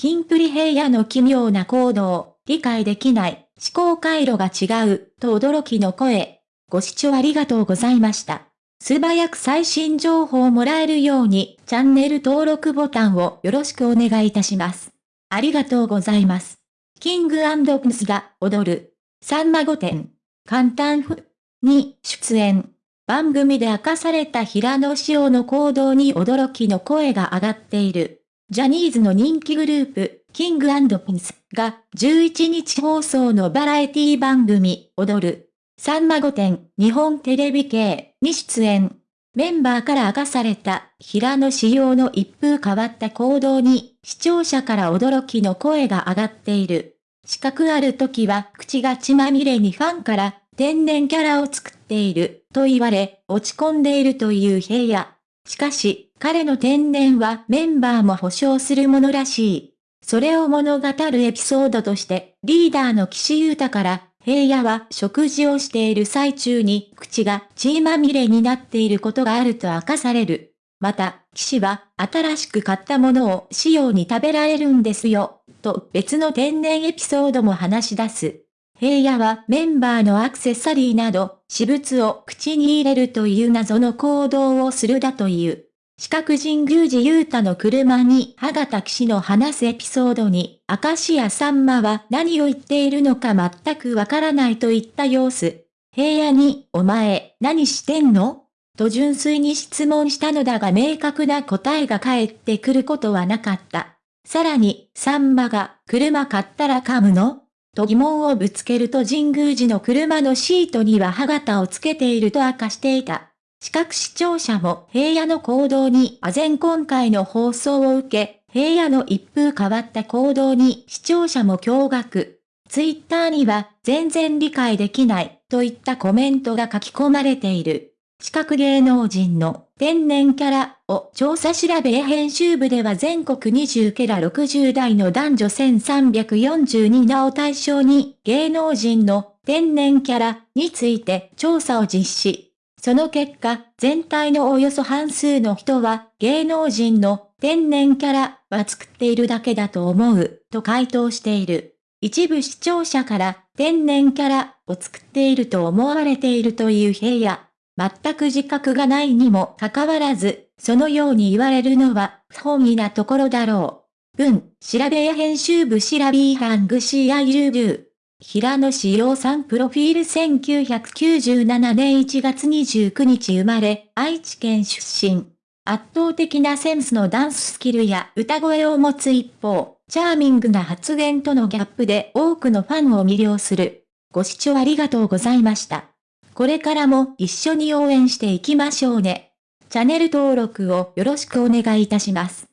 キンプリ平野の奇妙な行動、理解できない、思考回路が違う、と驚きの声。ご視聴ありがとうございました。素早く最新情報をもらえるように、チャンネル登録ボタンをよろしくお願いいたします。ありがとうございます。キングプンスが踊る、さんま御殿、簡単譜に出演。番組で明かされた平野紫耀の行動に驚きの声が上がっている。ジャニーズの人気グループ、キングピンスが11日放送のバラエティ番組、踊る。さんま御殿、日本テレビ系に出演。メンバーから明かされた平野仕様の一風変わった行動に視聴者から驚きの声が上がっている。資格ある時は口が血まみれにファンから天然キャラを作っていると言われ落ち込んでいるという平野。しかし、彼の天然はメンバーも保証するものらしい。それを物語るエピソードとして、リーダーの岸優太から、平野は食事をしている最中に口が血まみれになっていることがあると明かされる。また、岸は新しく買ったものを仕様に食べられるんですよ、と別の天然エピソードも話し出す。平野はメンバーのアクセサリーなど、私物を口に入れるという謎の行動をするだという。四角神宮寺雄太の車に歯がた騎士の話すエピソードに、明石家さんまは何を言っているのか全くわからないといった様子。平野に、お前、何してんの？と純粋に質問したのだが明確な答えが返ってくることはなかった。さらに、さんまが、車買ったら噛むの？と疑問をぶつけると神宮寺の車のシートには歯型をつけていると明かしていた。視覚視聴者も平野の行動に唖然今回の放送を受け、平野の一風変わった行動に視聴者も驚愕。ツイッターには全然理解できないといったコメントが書き込まれている。視覚芸能人の天然キャラを調査調べ編集部では全国20ケラ60代の男女1342名を対象に芸能人の天然キャラについて調査を実施。その結果、全体のおよそ半数の人は、芸能人の天然キャラは作っているだけだと思う、と回答している。一部視聴者から天然キャラを作っていると思われているという平野。全く自覚がないにもかかわらず、そのように言われるのは不本意なところだろう。文、調べや編集部調べハングシアイルビュー。平野志陽さんプロフィール1997年1月29日生まれ、愛知県出身。圧倒的なセンスのダンススキルや歌声を持つ一方、チャーミングな発言とのギャップで多くのファンを魅了する。ご視聴ありがとうございました。これからも一緒に応援していきましょうね。チャンネル登録をよろしくお願いいたします。